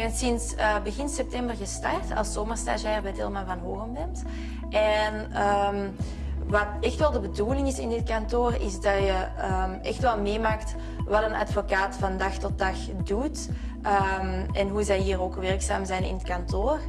ben sinds uh, begin september gestart als zomerstagiair bij Tilman van Hogenbemt. En um, wat echt wel de bedoeling is in dit kantoor, is dat je um, echt wel meemaakt wat een advocaat van dag tot dag doet um, en hoe zij hier ook werkzaam zijn in het kantoor.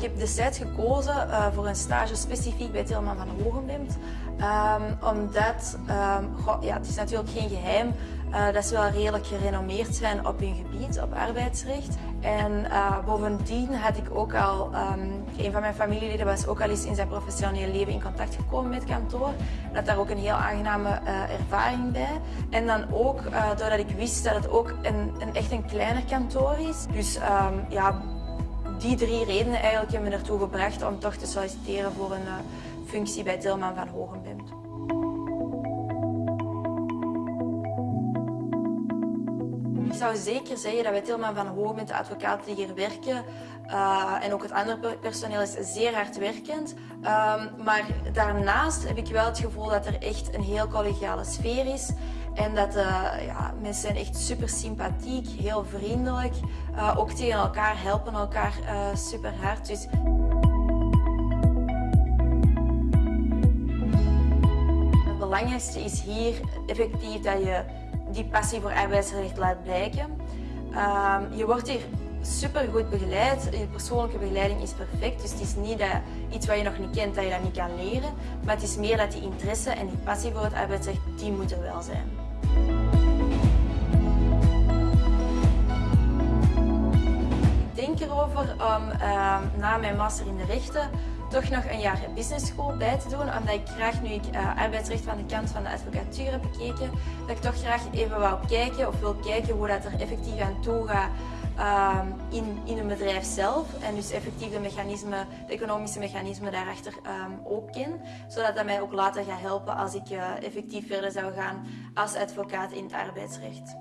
Ik heb destijds gekozen uh, voor een stage specifiek bij Tilman van Hogenbemt. Um, omdat, um, goh, ja, het is natuurlijk geen geheim uh, dat ze wel redelijk gerenommeerd zijn op hun gebied, op arbeidsrecht. En uh, bovendien had ik ook al, um, een van mijn familieleden was ook al eens in zijn professionele leven in contact gekomen met kantoor. Dat daar ook een heel aangename ervaring bij. En dan ook doordat ik wist dat het ook een, een echt een kleiner kantoor is. Dus ja, die drie redenen eigenlijk hebben me ertoe gebracht om toch te solliciteren voor een functie bij Tilman van Hogenbemt. Ik zou zeker zeggen dat bij Tilman van Hogenbemt, de advocaten die hier werken, uh, en ook het andere personeel is zeer hard werkend. Um, maar daarnaast heb ik wel het gevoel dat er echt een heel collegiale sfeer is. En dat uh, ja, mensen zijn echt super sympathiek, heel vriendelijk. Uh, ook tegen elkaar, helpen elkaar super hard. Dus belangrijkste is hier effectief dat je die passie voor arbeidsrecht laat blijken. Um, je wordt hier super goed begeleid. Je persoonlijke begeleiding is perfect. Dus het is niet dat iets wat je nog niet kent, dat je dat niet kan leren. Maar het is meer dat die interesse en die passie voor het arbeidsrecht, die moet er wel zijn. Ik denk erover om uh, na mijn master in de rechten toch nog een jaar business school bij te doen, omdat ik graag, nu ik uh, arbeidsrecht van de kant van de advocatuur heb bekeken, dat ik toch graag even wou kijken of wil kijken hoe dat er effectief aan toe gaat uh, in, in een bedrijf zelf. En dus effectief de mechanismen, de economische mechanismen daarachter um, ook ken. Zodat dat mij ook later gaat helpen als ik uh, effectief verder zou gaan als advocaat in het arbeidsrecht.